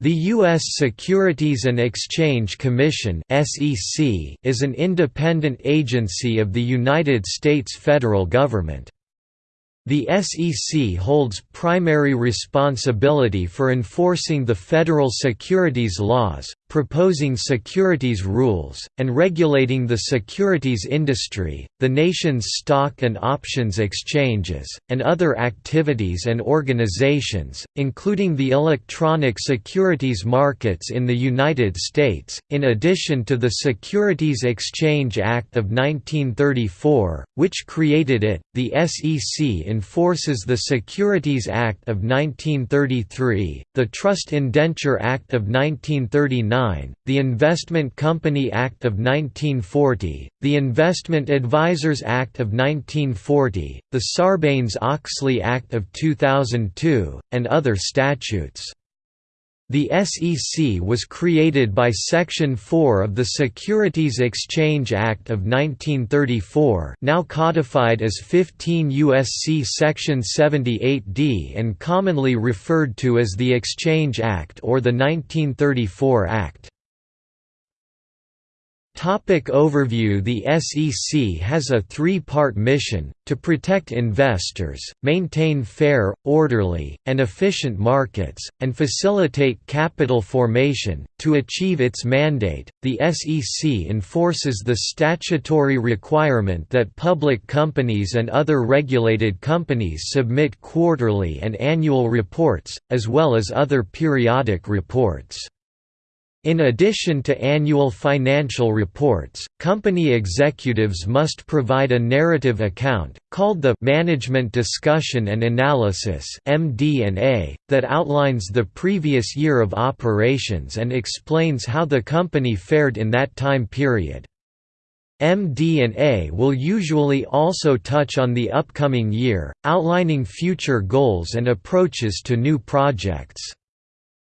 The U.S. Securities and Exchange Commission is an independent agency of the United States federal government. The SEC holds primary responsibility for enforcing the federal securities laws, proposing securities rules, and regulating the securities industry, the nation's stock and options exchanges, and other activities and organizations, including the electronic securities markets in the United States. In addition to the Securities Exchange Act of 1934, which created it, the SEC enforces the Securities Act of 1933, the Trust Indenture Act of 1939 the Investment Company Act of 1940, the Investment Advisors Act of 1940, the Sarbanes-Oxley Act of 2002, and other statutes. The SEC was created by Section 4 of the Securities Exchange Act of 1934 now codified as 15 U.S.C. Section 78D and commonly referred to as the Exchange Act or the 1934 Act. Topic overview The SEC has a three-part mission, to protect investors, maintain fair, orderly, and efficient markets, and facilitate capital formation. To achieve its mandate, the SEC enforces the statutory requirement that public companies and other regulated companies submit quarterly and annual reports, as well as other periodic reports. In addition to annual financial reports, company executives must provide a narrative account, called the «Management Discussion and Analysis that outlines the previous year of operations and explains how the company fared in that time period. MD&A will usually also touch on the upcoming year, outlining future goals and approaches to new projects.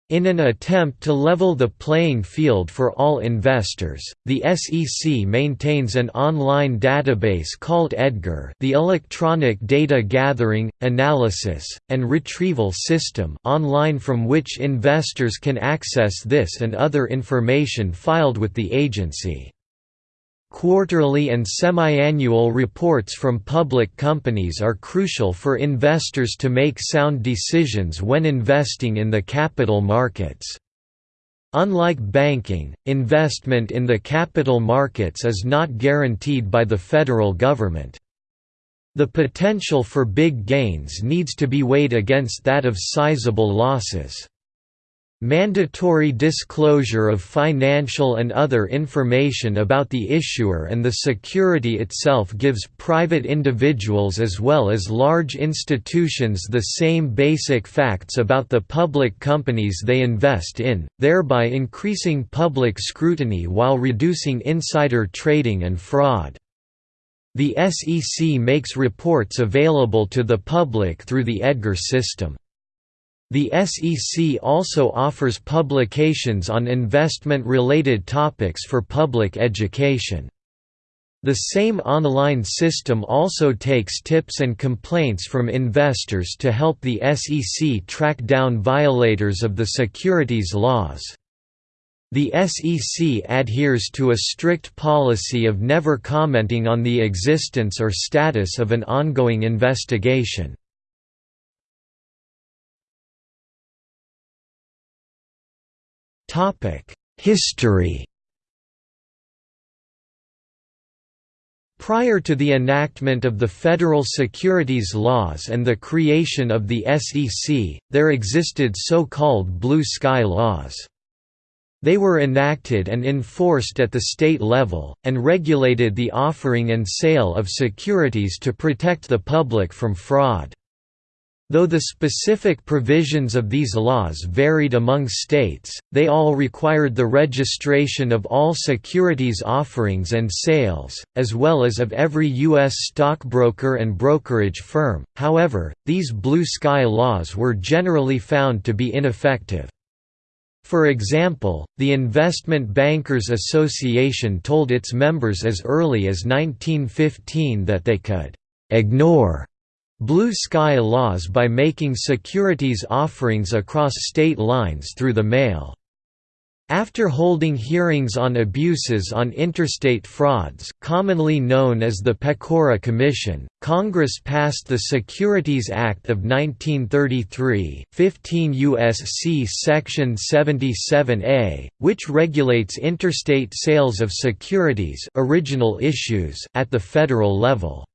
In an attempt to level the playing field for all investors, the SEC maintains an online database called EDGAR the Electronic Data Gathering, Analysis, and Retrieval System online from which investors can access this and other information filed with the agency. Quarterly and semi-annual reports from public companies are crucial for investors to make sound decisions when investing in the capital markets. Unlike banking, investment in the capital markets is not guaranteed by the federal government. The potential for big gains needs to be weighed against that of sizable losses. Mandatory disclosure of financial and other information about the issuer and the security itself gives private individuals as well as large institutions the same basic facts about the public companies they invest in, thereby increasing public scrutiny while reducing insider trading and fraud. The SEC makes reports available to the public through the EDGAR system. The SEC also offers publications on investment-related topics for public education. The same online system also takes tips and complaints from investors to help the SEC track down violators of the securities laws. The SEC adheres to a strict policy of never commenting on the existence or status of an ongoing investigation. History Prior to the enactment of the federal securities laws and the creation of the SEC, there existed so-called blue sky laws. They were enacted and enforced at the state level, and regulated the offering and sale of securities to protect the public from fraud. Though the specific provisions of these laws varied among states, they all required the registration of all securities offerings and sales, as well as of every U.S. stockbroker and brokerage firm. However, these blue sky laws were generally found to be ineffective. For example, the Investment Bankers Association told its members as early as 1915 that they could ignore blue sky laws by making securities offerings across state lines through the mail. After holding hearings on abuses on interstate frauds commonly known as the Pecora Commission, Congress passed the Securities Act of 1933 15 U.S.C. Section 77A, which regulates interstate sales of securities original issues at the federal level.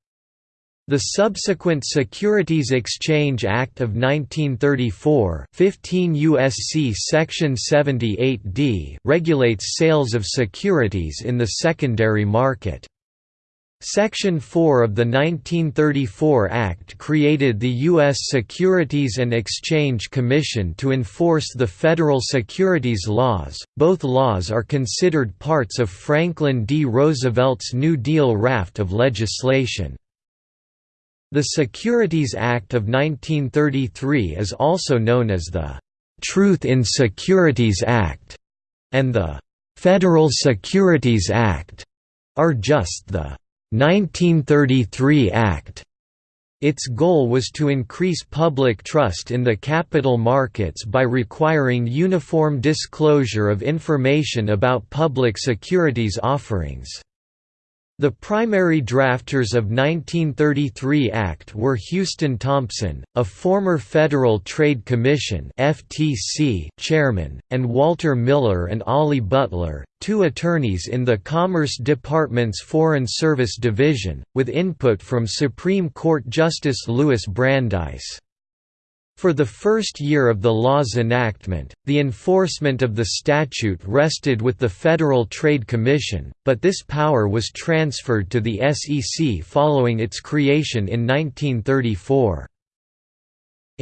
The subsequent Securities Exchange Act of 1934 15 USC Section 78D regulates sales of securities in the secondary market. Section 4 of the 1934 Act created the U.S. Securities and Exchange Commission to enforce the federal securities laws. Both laws are considered parts of Franklin D. Roosevelt's New Deal raft of legislation. The Securities Act of 1933 is also known as the Truth in Securities Act, and the Federal Securities Act are just the 1933 Act. Its goal was to increase public trust in the capital markets by requiring uniform disclosure of information about public securities offerings. The primary drafters of 1933 Act were Houston Thompson, a former Federal Trade Commission (FTC) chairman, and Walter Miller and Ollie Butler, two attorneys in the Commerce Department's Foreign Service Division, with input from Supreme Court Justice Louis Brandeis. For the first year of the law's enactment, the enforcement of the statute rested with the Federal Trade Commission, but this power was transferred to the SEC following its creation in 1934.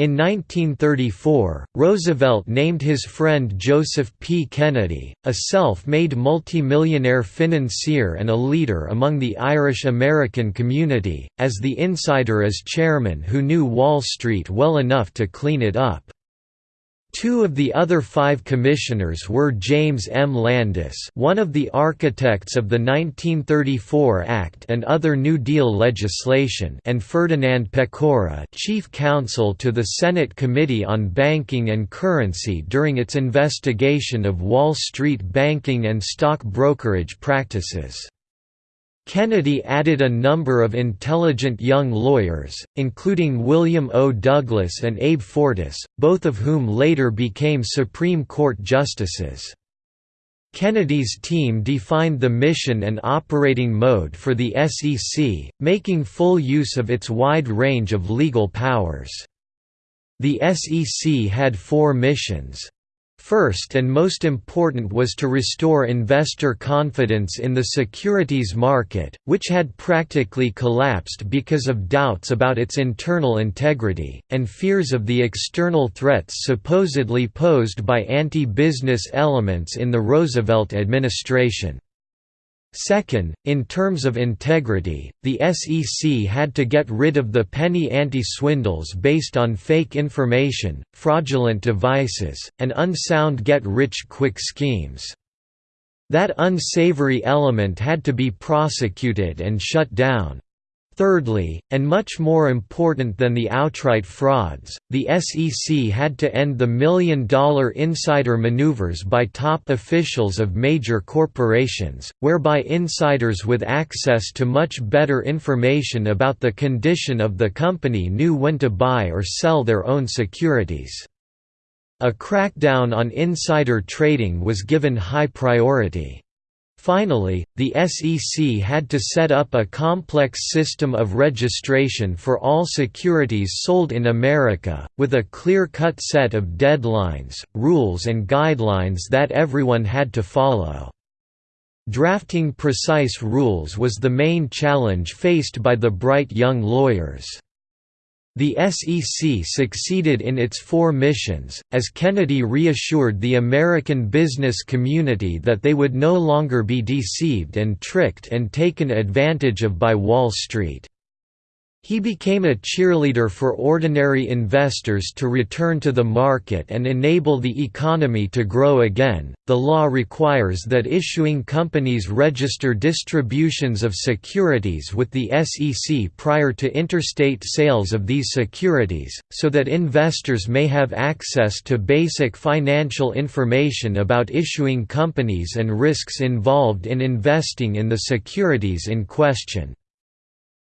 In 1934, Roosevelt named his friend Joseph P. Kennedy, a self-made multimillionaire financier and a leader among the Irish-American community, as the insider as chairman who knew Wall Street well enough to clean it up. Two of the other five commissioners were James M. Landis one of the architects of the 1934 Act and other New Deal legislation and Ferdinand Pecora chief counsel to the Senate Committee on Banking and Currency during its investigation of Wall Street banking and stock brokerage practices. Kennedy added a number of intelligent young lawyers, including William O. Douglas and Abe Fortas, both of whom later became Supreme Court justices. Kennedy's team defined the mission and operating mode for the SEC, making full use of its wide range of legal powers. The SEC had four missions. First and most important was to restore investor confidence in the securities market, which had practically collapsed because of doubts about its internal integrity, and fears of the external threats supposedly posed by anti-business elements in the Roosevelt administration. Second, in terms of integrity, the SEC had to get rid of the penny ante-swindles based on fake information, fraudulent devices, and unsound get-rich-quick schemes. That unsavory element had to be prosecuted and shut down. Thirdly, and much more important than the outright frauds, the SEC had to end the million-dollar insider maneuvers by top officials of major corporations, whereby insiders with access to much better information about the condition of the company knew when to buy or sell their own securities. A crackdown on insider trading was given high priority. Finally, the SEC had to set up a complex system of registration for all securities sold in America, with a clear-cut set of deadlines, rules and guidelines that everyone had to follow. Drafting precise rules was the main challenge faced by the bright young lawyers. The SEC succeeded in its four missions, as Kennedy reassured the American business community that they would no longer be deceived and tricked and taken advantage of by Wall Street. He became a cheerleader for ordinary investors to return to the market and enable the economy to grow again. The law requires that issuing companies register distributions of securities with the SEC prior to interstate sales of these securities, so that investors may have access to basic financial information about issuing companies and risks involved in investing in the securities in question.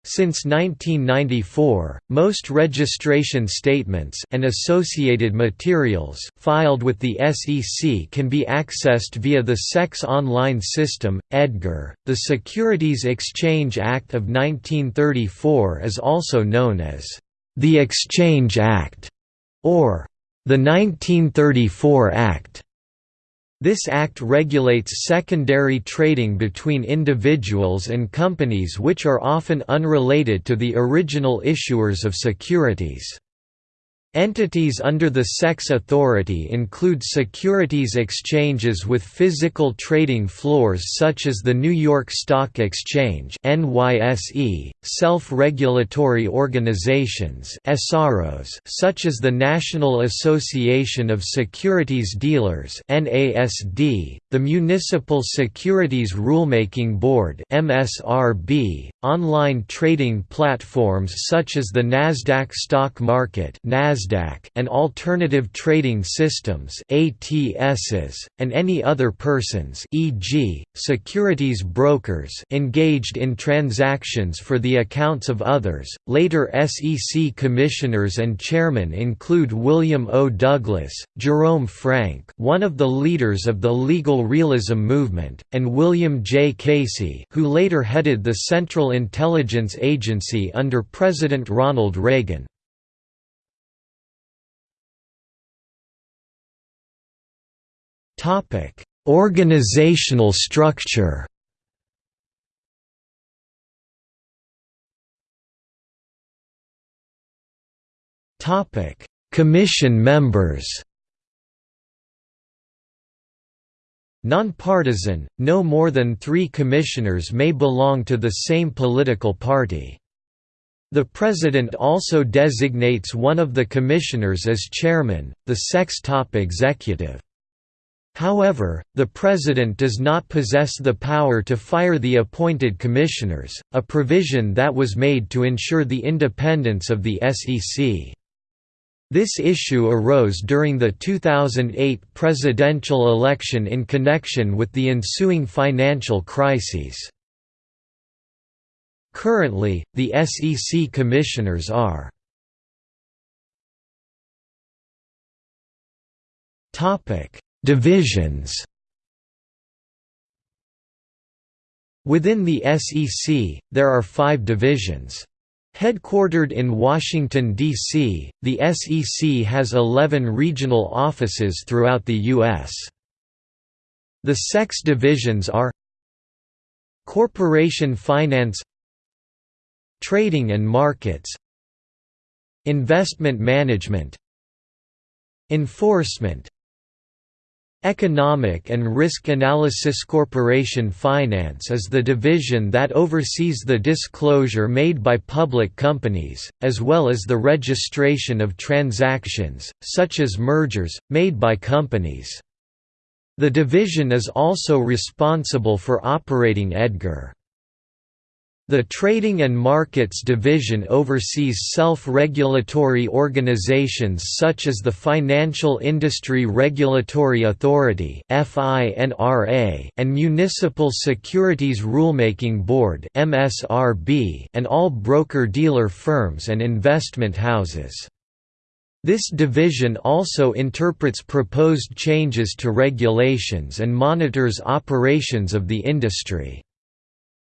Since 1994, most registration statements and associated materials filed with the SEC can be accessed via the SEC's online system, EDGAR. The Securities Exchange Act of 1934 is also known as the Exchange Act or the 1934 Act. This act regulates secondary trading between individuals and companies which are often unrelated to the original issuers of securities. Entities under the SEC's authority include securities exchanges with physical trading floors such as the New York Stock Exchange (NYSE), self-regulatory organizations (SROs) such as the National Association of Securities Dealers (NASD), the Municipal Securities Rulemaking Board (MSRB), online trading platforms such as the Nasdaq Stock Market NASDAQ and alternative trading systems ATSs, and any other persons e.g., securities brokers engaged in transactions for the accounts of others. Later SEC commissioners and chairmen include William O. Douglas, Jerome Frank one of the leaders of the legal realism movement, and William J. Casey who later headed the Central Intelligence Agency under President Ronald Reagan. Topic: Organizational structure. Topic: Commission members. Nonpartisan, no more than three commissioners may belong to the same political party. The President also designates one of the commissioners as chairman, the SEC's top executive. However, the President does not possess the power to fire the appointed commissioners, a provision that was made to ensure the independence of the SEC. This issue arose during the 2008 presidential election in connection with the ensuing financial crises. Currently, the SEC commissioners are Topic Divisions Within the SEC, there are five divisions. Headquartered in Washington, D.C., the SEC has 11 regional offices throughout the U.S. The SEC's divisions are Corporation Finance Trading and Markets Investment Management Enforcement Economic and Risk Analysis Corporation Finance is the division that oversees the disclosure made by public companies, as well as the registration of transactions, such as mergers, made by companies. The division is also responsible for operating EDGAR. The Trading and Markets Division oversees self-regulatory organizations such as the Financial Industry Regulatory Authority and Municipal Securities Rulemaking Board and all broker-dealer firms and investment houses. This division also interprets proposed changes to regulations and monitors operations of the industry.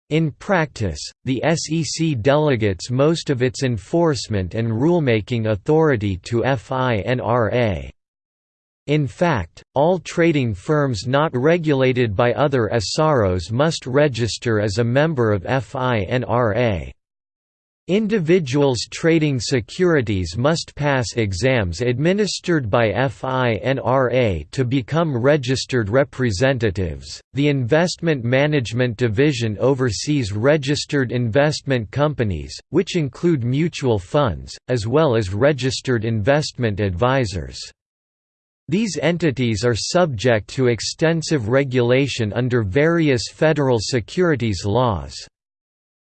In practice, the SEC delegates most of its enforcement and rulemaking authority to FINRA. In fact, all trading firms not regulated by other SROs must register as a member of FINRA. Individuals trading securities must pass exams administered by FINRA to become registered representatives. The Investment Management Division oversees registered investment companies, which include mutual funds, as well as registered investment advisors. These entities are subject to extensive regulation under various federal securities laws.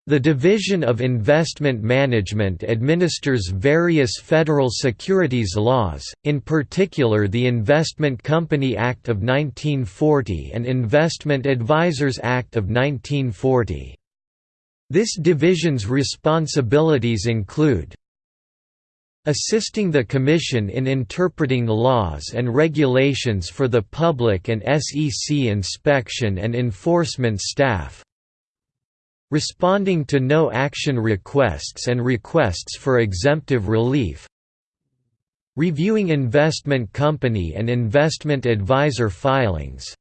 The Division of Investment Management administers various federal securities laws, in particular the Investment Company Act of 1940 and Investment Advisors Act of 1940. This division's responsibilities include assisting the Commission in interpreting laws and regulations for the public and SEC inspection and enforcement staff, responding to no-action requests and requests for exemptive relief. Reviewing investment company and investment advisor filings.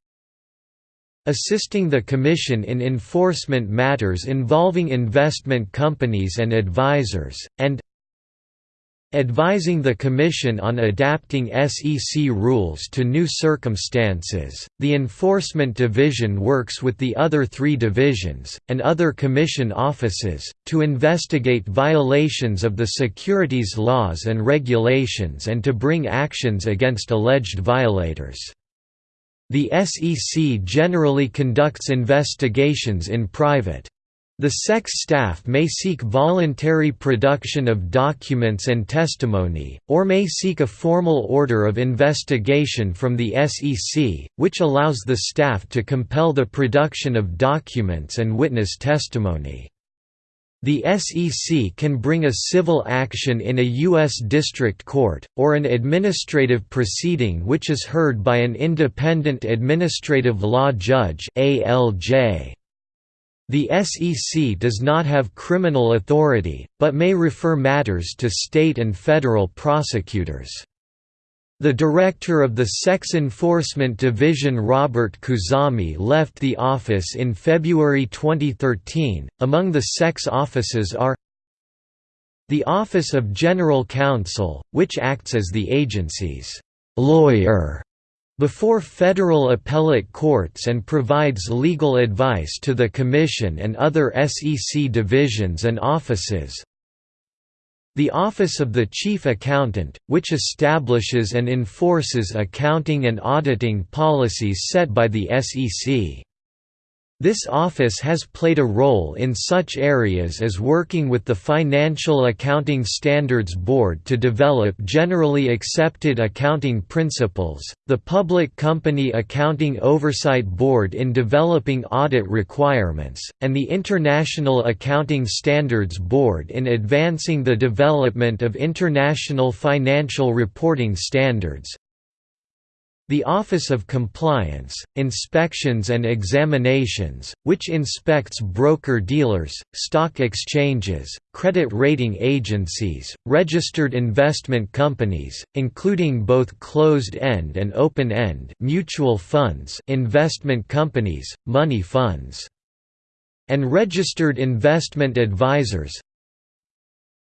Assisting the Commission in enforcement matters involving investment companies and advisors, and advising the Commission on adapting SEC rules to new circumstances. The Enforcement Division works with the other three divisions, and other Commission offices, to investigate violations of the securities laws and regulations and to bring actions against alleged violators. The SEC generally conducts investigations in private. The SEC's staff may seek voluntary production of documents and testimony, or may seek a formal order of investigation from the SEC, which allows the staff to compel the production of documents and witness testimony. The SEC can bring a civil action in a U.S. district court, or an administrative proceeding which is heard by an independent administrative law judge ALJ. The SEC does not have criminal authority, but may refer matters to state and federal prosecutors. The director of the SEC's Enforcement Division Robert Khuzami left the office in February 2013. Among the SEC's offices are the Office of General Counsel, which acts as the agency's lawyer before federal appellate courts and provides legal advice to the Commission and other SEC divisions and offices. The Office of the Chief Accountant, which establishes and enforces accounting and auditing policies set by the SEC. This office has played a role in such areas as working with the Financial Accounting Standards Board to develop generally accepted accounting principles, the Public Company Accounting Oversight Board in developing audit requirements, and the International Accounting Standards Board in advancing the development of international financial reporting standards, the Office of Compliance, Inspections and Examinations, which inspects broker-dealers, stock exchanges, credit rating agencies, registered investment companies, including both closed-end and open-end mutual funds investment companies, money funds and registered investment advisors,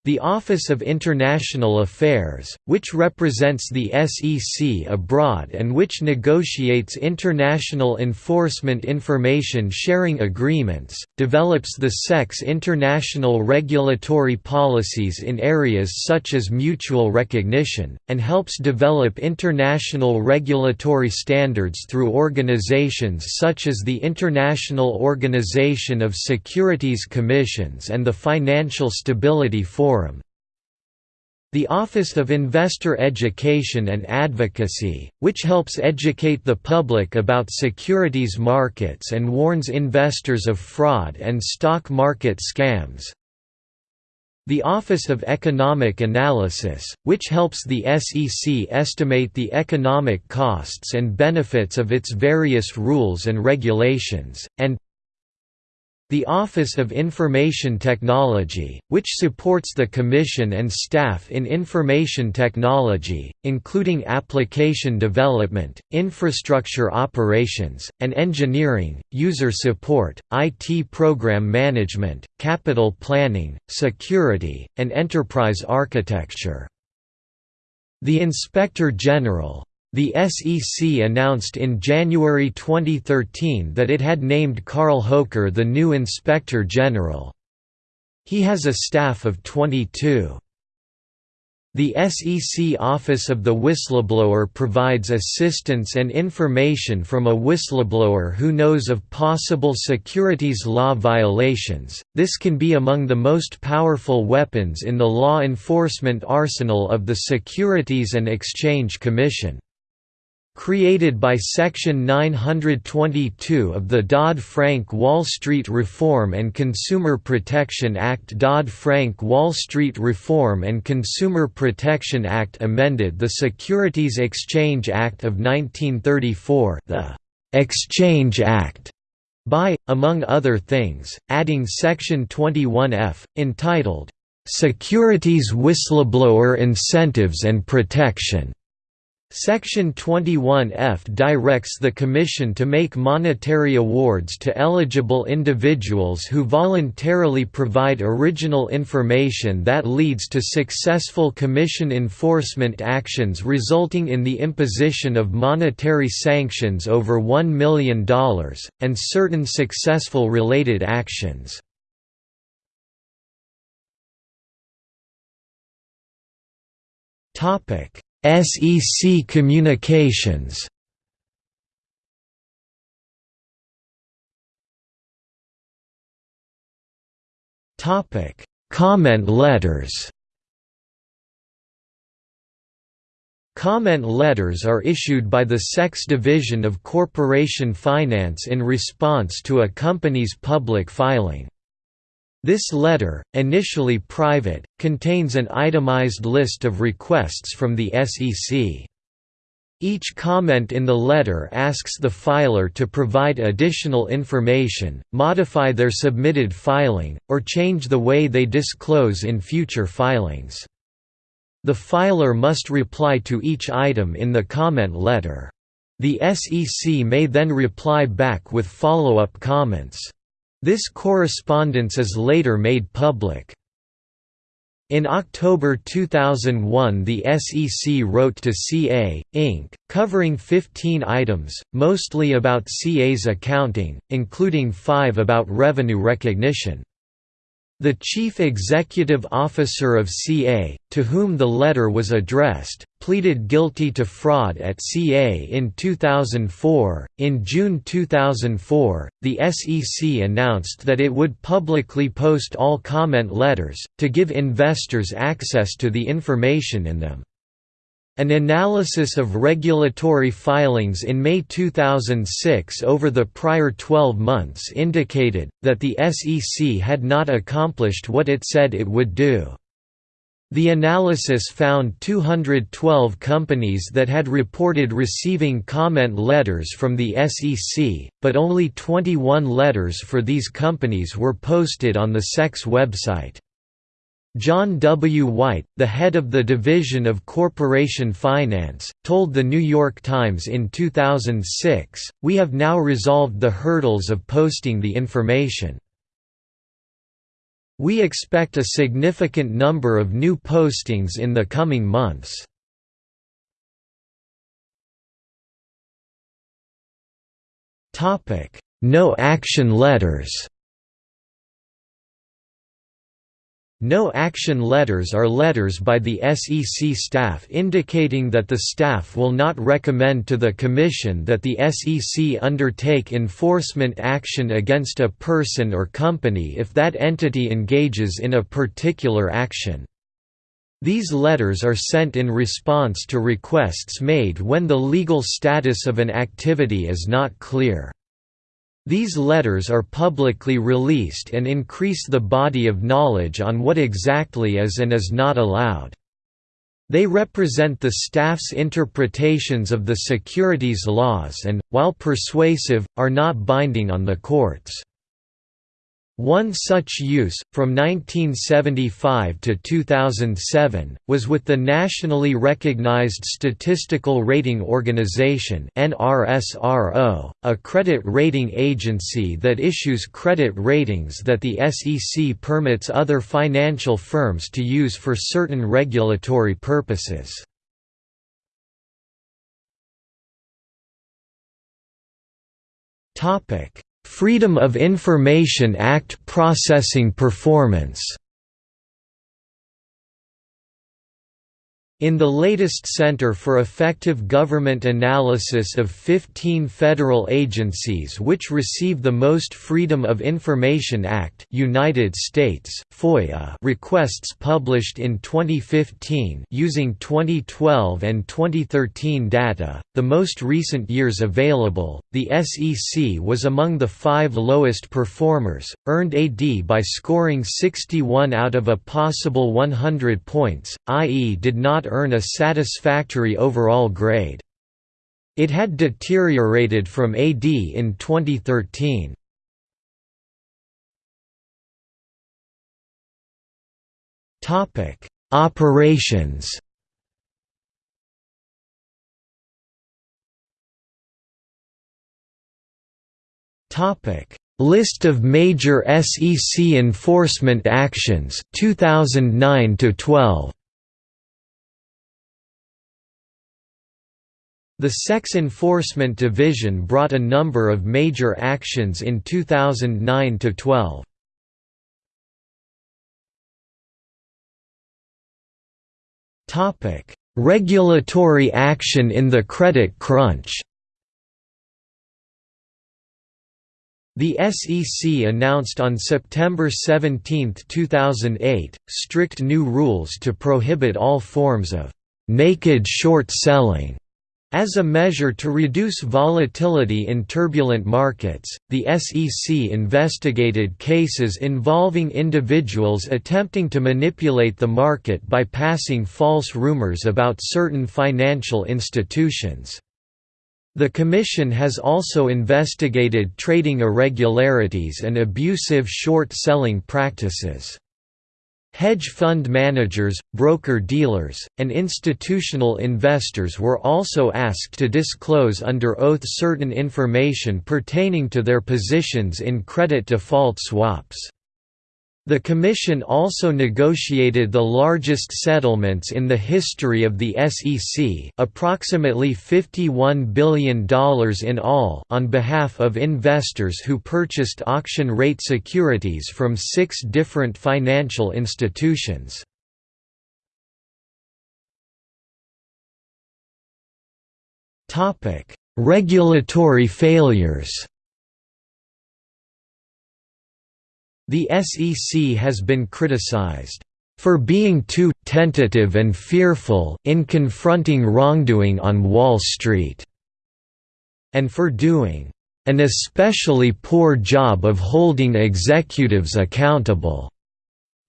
the Office of International Affairs, which represents the SEC abroad and which negotiates international enforcement information sharing agreements, develops the SEC's international regulatory policies in areas such as mutual recognition, and helps develop international regulatory standards through organizations such as the International Organization of Securities Commissions and the Financial Stability Forum Forum. The Office of Investor Education and Advocacy, which helps educate the public about securities markets and warns investors of fraud and stock market scams. The Office of Economic Analysis, which helps the SEC estimate the economic costs and benefits of its various rules and regulations, and The Office of Information Technology, which supports the Commission and staff in information technology, including application development, infrastructure operations, and engineering, user support, IT program management, capital planning, security, and enterprise architecture. The Inspector General, the SEC announced in January 2013 that it had named Carl Hoecker the new Inspector General. He has a staff of 22. The SEC Office of the Whistleblower provides assistance and information from a whistleblower who knows of possible securities law violations. This can be among the most powerful weapons in the law enforcement arsenal of the Securities and Exchange Commission. Created by Section 922 of the Dodd-Frank Wall Street Reform and Consumer Protection Act. Dodd-Frank Wall Street Reform and Consumer Protection Act amended the Securities Exchange Act of 1934 the «Exchange Act» by, among other things, adding Section 21F, entitled, "'Securities Whistleblower Incentives and Protection' Section 21F directs the Commission to make monetary awards to eligible individuals who voluntarily provide original information that leads to successful Commission enforcement actions resulting in the imposition of monetary sanctions over $1 million, and certain successful related actions. Topic SEC Communications Topic: Comment letters. Comment letters are issued by the SEC's Division of Corporation Finance in response to a company's public filing. This letter, initially private, contains an itemized list of requests from the SEC. Each comment in the letter asks the filer to provide additional information, modify their submitted filing, or change the way they disclose in future filings. The filer must reply to each item in the comment letter. The SEC may then reply back with follow-up comments. This correspondence is later made public. In October 2001 the SEC wrote to CA, Inc., covering 15 items, mostly about CA's accounting, including five about revenue recognition. The chief executive officer of CA, to whom the letter was addressed, pleaded guilty to fraud at CA in 2004. In June 2004, the SEC announced that it would publicly post all comment letters, to give investors access to the information in them. An analysis of regulatory filings in May 2006 over the prior 12 months indicated, that the SEC had not accomplished what it said it would do. The analysis found 212 companies that had reported receiving comment letters from the SEC, but only 21 letters for these companies were posted on the SEC's website. John W. White, the head of the Division of Corporation Finance, told The New York Times in 2006, We have now resolved the hurdles of posting the information. We expect a significant number of new postings in the coming months. No action letters No action letters are letters by the SEC staff indicating that the staff will not recommend to the Commission that the SEC undertake enforcement action against a person or company if that entity engages in a particular action. These letters are sent in response to requests made when the legal status of an activity is not clear. These letters are publicly released and increase the body of knowledge on what exactly is and is not allowed. They represent the staff's interpretations of the securities laws and, while persuasive, are not binding on the courts. One such use, from 1975 to 2007, was with the nationally recognized Statistical Rating Organization a credit rating agency that issues credit ratings that the SEC permits other financial firms to use for certain regulatory purposes. Freedom of Information Act processing performance In the latest Center for Effective Government analysis of 15 federal agencies which receive the most Freedom of Information Act United States, FOIA requests published in 2015 using 2012 and 2013 data, the most recent years available, the SEC was among the five lowest performers, earned AD by scoring 61 out of a possible 100 points, i.e. did not earn a satisfactory overall grade. It had deteriorated from AD in 2013. Topic: Operations. Topic: List of major SEC enforcement actions 2009 to 12. The SEC's Enforcement Division brought a number of major actions in 2009–12. Regulatory action in the credit crunch The SEC announced on September 17, 2008, strict new rules to prohibit all forms of «naked short selling» As a measure to reduce volatility in turbulent markets, the SEC investigated cases involving individuals attempting to manipulate the market by passing false rumors about certain financial institutions. The Commission has also investigated trading irregularities and abusive short-selling practices. Hedge fund managers, broker-dealers, and institutional investors were also asked to disclose under oath certain information pertaining to their positions in credit default swaps. The Commission also negotiated the largest settlements in the history of the SEC approximately $51 billion in all on behalf of investors who purchased auction-rate securities from six different financial institutions. Regulatory failures The SEC has been criticized for being too tentative and fearful in confronting wrongdoing on Wall Street, and for doing an especially poor job of holding executives accountable.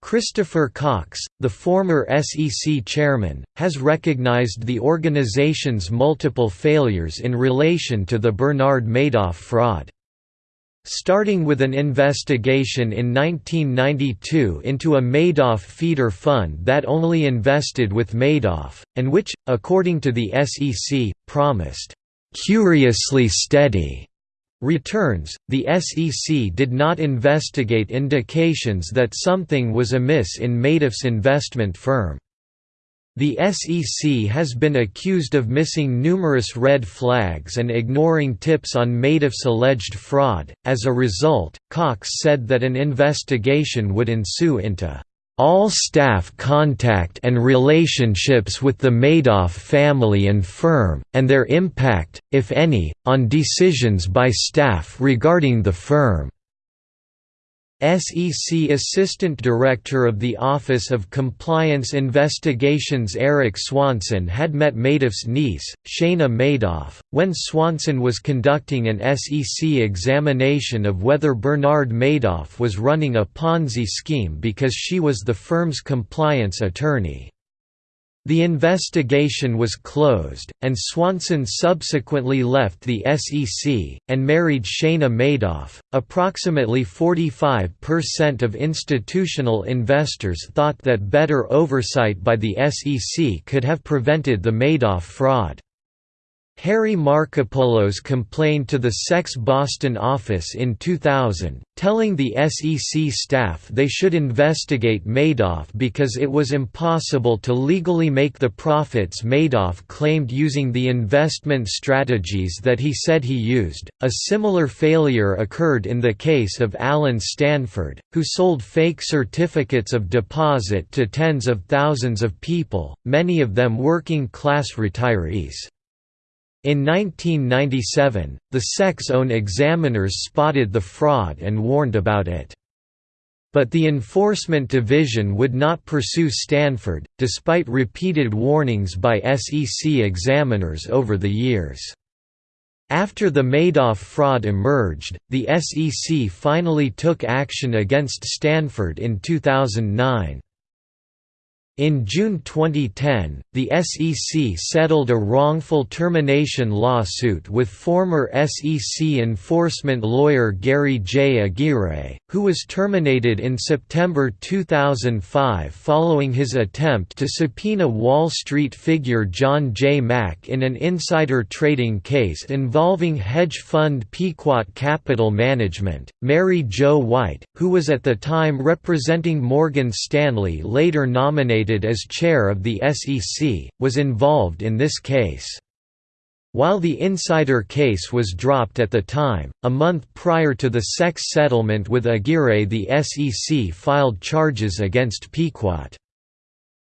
Christopher Cox, the former SEC chairman, has recognized the organization's multiple failures in relation to the Bernard Madoff fraud. Starting with an investigation in 1992 into a Madoff feeder fund that only invested with Madoff, and which, according to the SEC, promised, "...curiously steady." returns, the SEC did not investigate indications that something was amiss in Madoff's investment firm. The SEC has been accused of missing numerous red flags and ignoring tips on Madoff's alleged fraud. As a result, Cox said that an investigation would ensue into all staff contact and relationships with the Madoff family and firm, and their impact, if any, on decisions by staff regarding the firm. SEC Assistant Director of the Office of Compliance Investigations Eric Swanson had met Madoff's niece, Shana Madoff, when Swanson was conducting an SEC examination of whether Bernard Madoff was running a Ponzi scheme because she was the firm's compliance attorney. The investigation was closed, and Swanson subsequently left the SEC, and married Shana Madoff. Approximately 45% of institutional investors thought that better oversight by the SEC could have prevented the Madoff fraud. Harry Markopolos complained to the SEC's Boston office in 2000, telling the SEC staff they should investigate Madoff because it was impossible to legally make the profits Madoff claimed using the investment strategies that he said he used. A similar failure occurred in the case of Allen Stanford, who sold fake certificates of deposit to tens of thousands of people, many of them working class retirees. In 1997, the SEC's own examiners spotted the fraud and warned about it. But the Enforcement Division would not pursue Stanford, despite repeated warnings by SEC examiners over the years. After the Madoff fraud emerged, the SEC finally took action against Stanford in 2009. In June 2010, the SEC settled a wrongful termination lawsuit with former SEC enforcement lawyer Gary J. Aguirre, who was terminated in September 2005 following his attempt to subpoena Wall Street figure John J. Mack in an insider trading case involving hedge fund Pequot Capital Management. Mary Jo White, who was at the time representing Morgan Stanley later nominated as chair of the SEC, was involved in this case. While the insider case was dropped at the time, a month prior to the SEC's settlement with Aguirre the SEC filed charges against Pequot.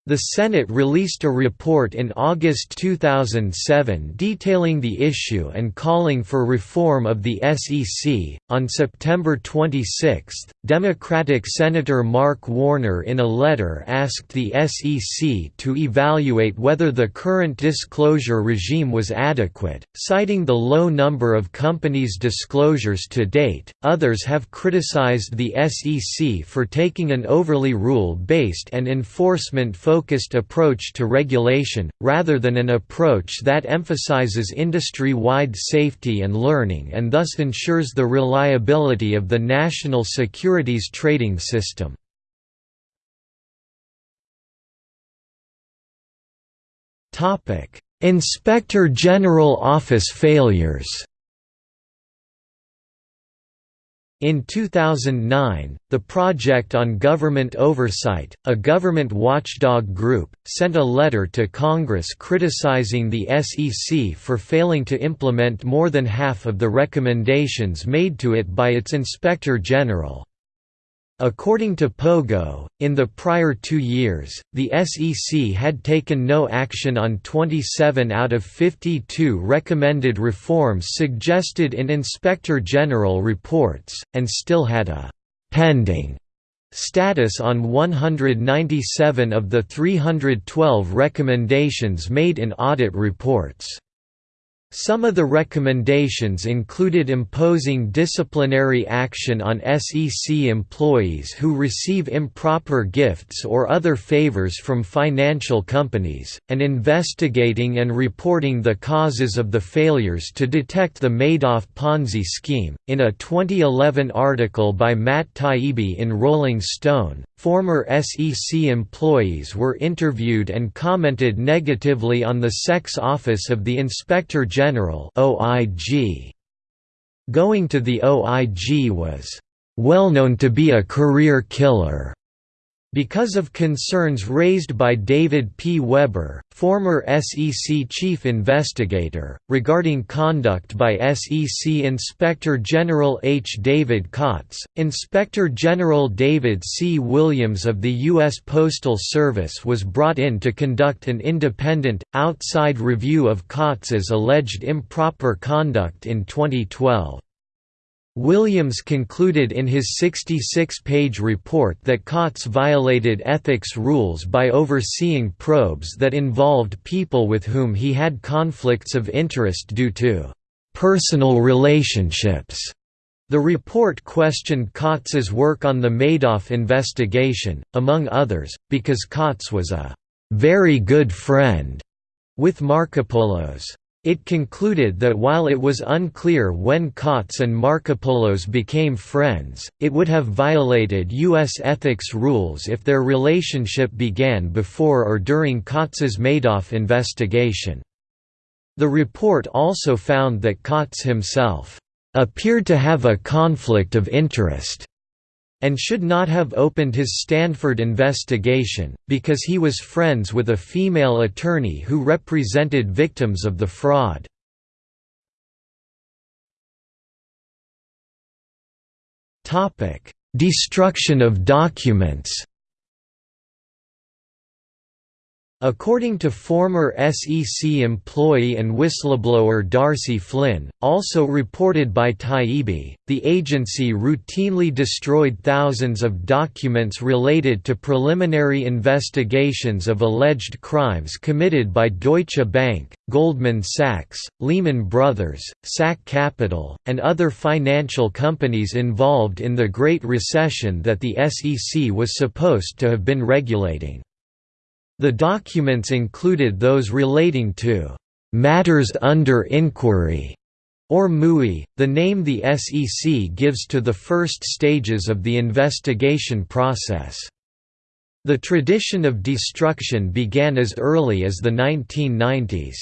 The Senate released a report in August 2007 detailing the issue and calling for reform of the SEC. On September 26, Democratic Senator Mark Warner in a letter asked the SEC to evaluate whether the current disclosure regime was adequate, citing the low number of companies' disclosures to date. Others have criticized the SEC for taking an overly rule based and enforcement focused focused approach to regulation, rather than an approach that emphasizes industry-wide safety and learning and thus ensures the reliability of the national securities trading system. Inspector General Office failures In 2009, the Project on Government Oversight, a government watchdog group, sent a letter to Congress criticizing the SEC for failing to implement more than half of the recommendations made to it by its Inspector General. According to Pogo, in the prior two years, the SEC had taken no action on 27 out of 52 recommended reforms suggested in Inspector General reports, and still had a «pending» status on 197 of the 312 recommendations made in audit reports. Some of the recommendations included imposing disciplinary action on SEC employees who receive improper gifts or other favors from financial companies, and investigating and reporting the causes of the failures to detect the Madoff Ponzi scheme. In a 2011 article by Matt Taibbi in Rolling Stone, Former SEC employees were interviewed and commented negatively on the SEC's Office of the Inspector General (OIG). Going to the OIG was well known to be a career killer. Because of concerns raised by David P. Weber, former SEC chief investigator, regarding conduct by SEC Inspector General H. David Kotz, Inspector General David C. Williams of the U.S. Postal Service was brought in to conduct an independent, outside review of Kotz's alleged improper conduct in 2012. Williams concluded in his 66-page report that Kotz violated ethics rules by overseeing probes that involved people with whom he had conflicts of interest due to «personal relationships». The report questioned Kotz's work on the Madoff investigation, among others, because Kotz was a very good friend with Markopolos. It concluded that while it was unclear when Kotz and Markopolos became friends, it would have violated U.S. ethics rules if their relationship began before or during Kotz's Madoff investigation. The report also found that Kotz himself appeared to have a conflict of interest and should not have opened his Stanford investigation, because he was friends with a female attorney who represented victims of the fraud. Destruction of documents According to former SEC employee and whistleblower Darcy Flynn, also reported by Taibbi, the agency routinely destroyed thousands of documents related to preliminary investigations of alleged crimes committed by Deutsche Bank, Goldman Sachs, Lehman Brothers, SAC Capital, and other financial companies involved in the Great Recession that the SEC was supposed to have been regulating. The documents included those relating to «matters under inquiry» or MUI, the name the SEC gives to the first stages of the investigation process. The tradition of destruction began as early as the 1990s.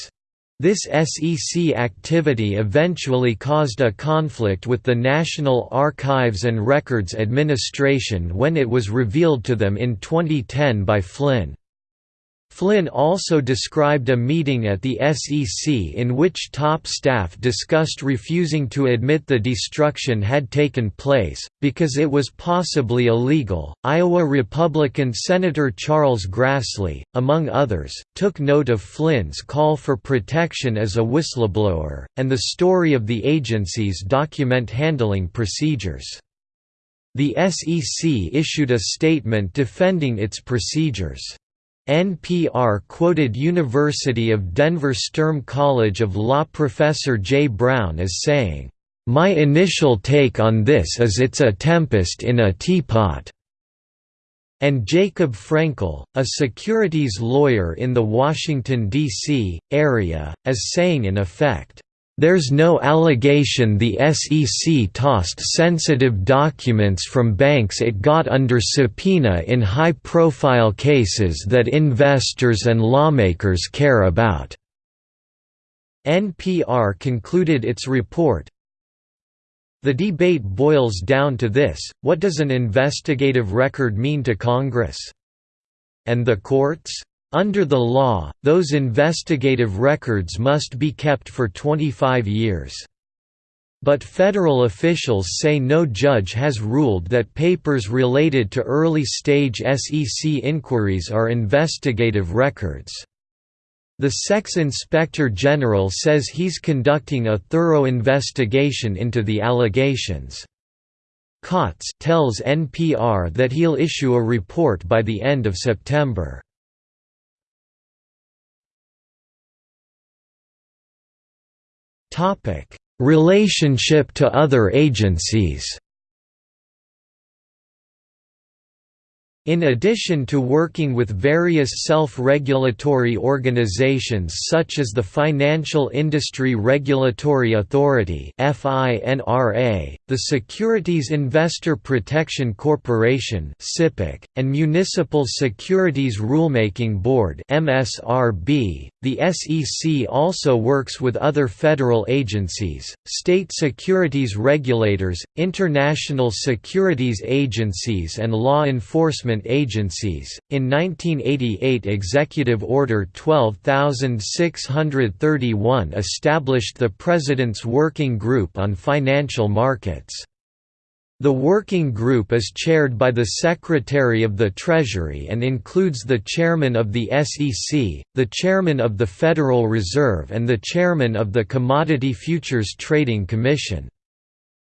This SEC activity eventually caused a conflict with the National Archives and Records Administration when it was revealed to them in 2010 by Flynn. Flynn also described a meeting at the SEC in which top staff discussed refusing to admit the destruction had taken place, because it was possibly illegal. Iowa Republican Senator Charles Grassley, among others, took note of Flynn's call for protection as a whistleblower, and the story of the agency's document handling procedures. The SEC issued a statement defending its procedures. NPR quoted University of Denver Sturm College of Law professor Jay Brown as saying, "...my initial take on this is it's a tempest in a teapot." And Jacob Frankel, a securities lawyer in the Washington, D.C., area, as saying in effect, there's no allegation the SEC tossed sensitive documents from banks it got under subpoena in high-profile cases that investors and lawmakers care about." NPR concluded its report, the debate boils down to this, what does an investigative record mean to Congress? And the courts? Under the law, those investigative records must be kept for 25 years. But federal officials say no judge has ruled that papers related to early-stage SEC inquiries are investigative records. The SEC's Inspector General says he's conducting a thorough investigation into the allegations. Kotz tells NPR that he'll issue a report by the end of September. Relationship to other agencies In addition to working with various self-regulatory organizations such as the Financial Industry Regulatory Authority the Securities Investor Protection Corporation and Municipal Securities Rulemaking Board the SEC also works with other federal agencies, state securities regulators, international securities agencies and law enforcement government agencies. In 1988, Executive Order 12631 established the President's Working Group on Financial Markets. The working group is chaired by the Secretary of the Treasury and includes the Chairman of the SEC, the Chairman of the Federal Reserve and the Chairman of the Commodity Futures Trading Commission.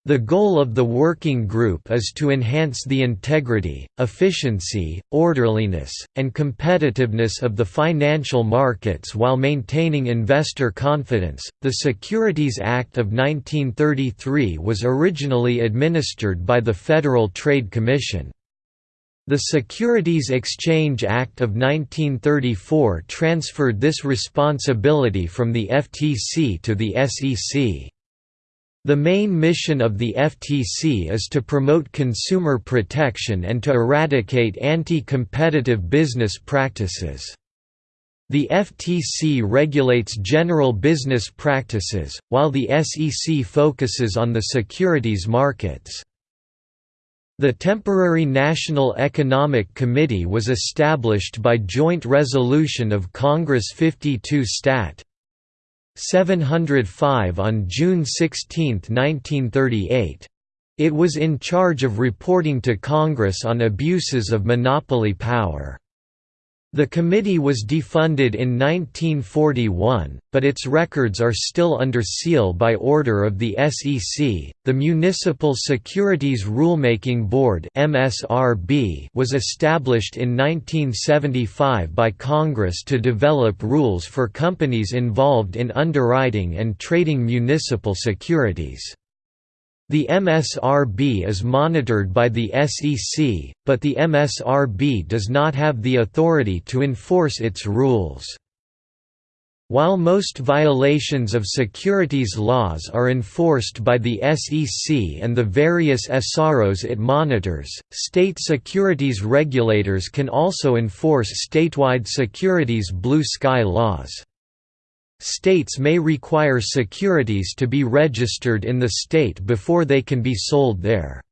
The goal of the working group is to enhance the integrity, efficiency, orderliness, and competitiveness of the financial markets while maintaining investor confidence. The Securities Act of 1933 was originally administered by the Federal Trade Commission. The Securities Exchange Act of 1934 transferred this responsibility from the FTC to the SEC. The main mission of the FTC is to promote consumer protection and to eradicate anti-competitive business practices. The FTC regulates general business practices, while the SEC focuses on the securities markets. The Temporary National Economic Committee was established by joint resolution of Congress 52 Stat. 705 on June 16, 1938. It was in charge of reporting to Congress on abuses of monopoly power. The committee was defunded in 1941, but its records are still under seal by order of the SEC. The Municipal Securities Rulemaking Board (MSRB) was established in 1975 by Congress to develop rules for companies involved in underwriting and trading municipal securities. The MSRB is monitored by the SEC, but the MSRB does not have the authority to enforce its rules. While most violations of securities laws are enforced by the SEC and the various SROs it monitors, state securities regulators can also enforce statewide securities blue sky laws. States may require securities to be registered in the state before they can be sold there.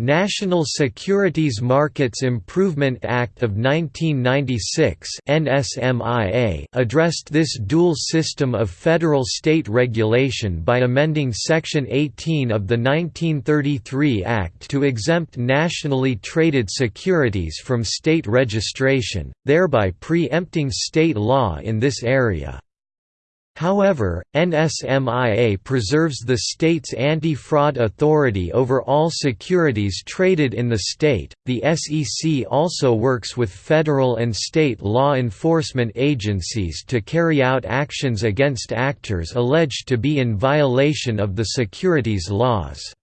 National Securities Markets Improvement Act of 1996 NSMIA addressed this dual system of federal-state regulation by amending Section 18 of the 1933 Act to exempt nationally traded securities from state registration, thereby pre-empting state law in this area. However, NSMIA preserves the state's anti-fraud authority over all securities traded in the state. The SEC also works with federal and state law enforcement agencies to carry out actions against actors alleged to be in violation of the securities laws.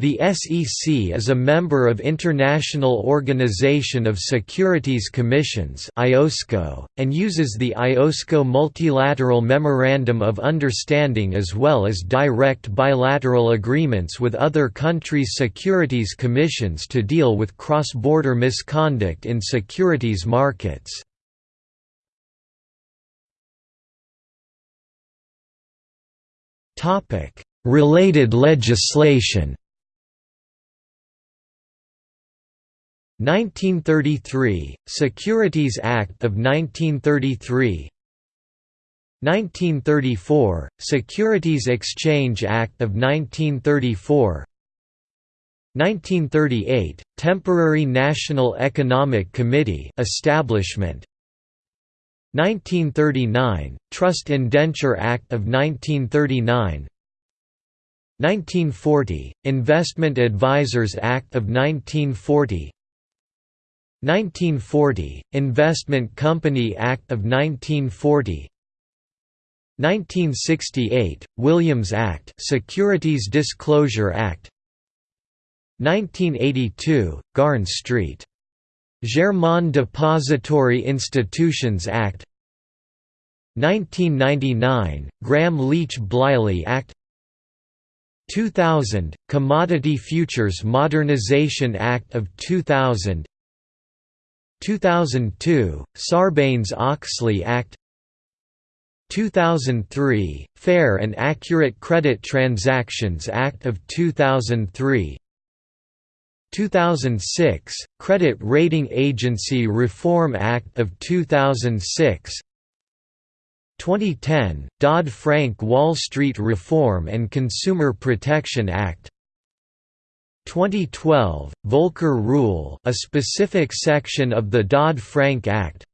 The SEC is a member of International Organization of Securities Commissions and uses the IOSCO Multilateral Memorandum of Understanding as well as direct bilateral agreements with other countries' securities commissions to deal with cross-border misconduct in securities markets. Related legislation 1933 – Securities Act of 1933 1934 – Securities Exchange Act of 1934 1938 – Temporary National Economic Committee establishment. 1939 – Trust Indenture Act of 1939 1940 – Investment Advisors Act of 1940 1940 – Investment Company Act of 1940 1968 – Williams Act Securities Disclosure Act. 1982 – Garn Street. Germain Depository Institutions Act. 1999 – Gramm-Leach-Bliley Act. 2000 – Commodity Futures Modernization Act of 2000 2002 Sarbanes-Oxley Act 2003 Fair and Accurate Credit Transactions Act of 2003 2006 Credit Rating Agency Reform Act of 2006 2010 Dodd-Frank Wall Street Reform and Consumer Protection Act 2012, Volcker Rule a specific section of the Dodd-Frank Act.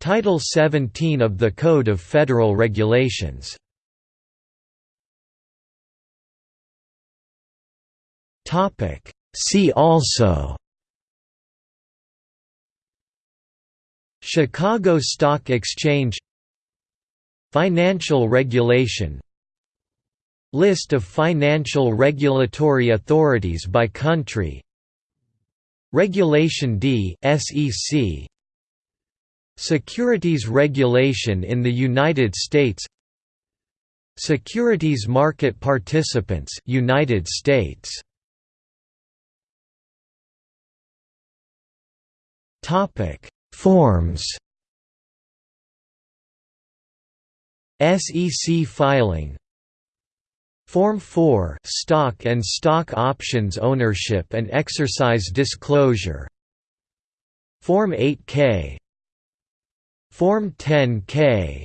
Title 17 of the Code of Federal Regulations. Topic. See also. Chicago Stock Exchange. Financial regulation List of financial regulatory authorities by country. Regulation D SEC Securities regulation in the United States. Securities market participants United States. Topic. Forms. SEC filing Form 4 Stock and stock options ownership and exercise disclosure. Form 8K Form 10K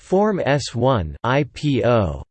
Form S1 IPO